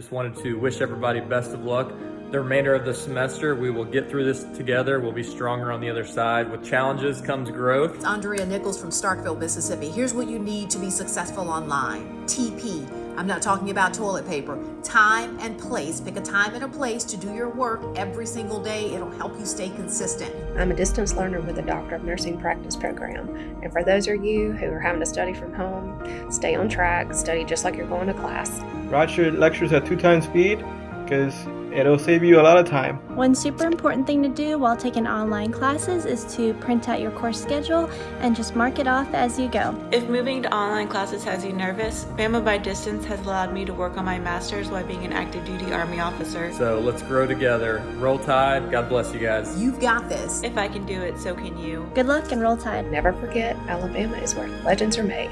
Just wanted to wish everybody best of luck. The remainder of the semester, we will get through this together. We'll be stronger on the other side. With challenges comes growth. It's Andrea Nichols from Starkville, Mississippi. Here's what you need to be successful online. TP. I'm not talking about toilet paper. Time and place. Pick a time and a place to do your work every single day. It'll help you stay consistent. I'm a distance learner with a Doctor of Nursing Practice program. And for those of you who are having to study from home, stay on track, study just like you're going to class. Watch your lectures at two times speed because it'll save you a lot of time. One super important thing to do while taking online classes is to print out your course schedule and just mark it off as you go. If moving to online classes has you nervous, Bama by Distance has allowed me to work on my master's while being an active duty Army officer. So let's grow together. Roll Tide. God bless you guys. You've got this. If I can do it, so can you. Good luck and roll tide. Never forget, Alabama is where legends are made.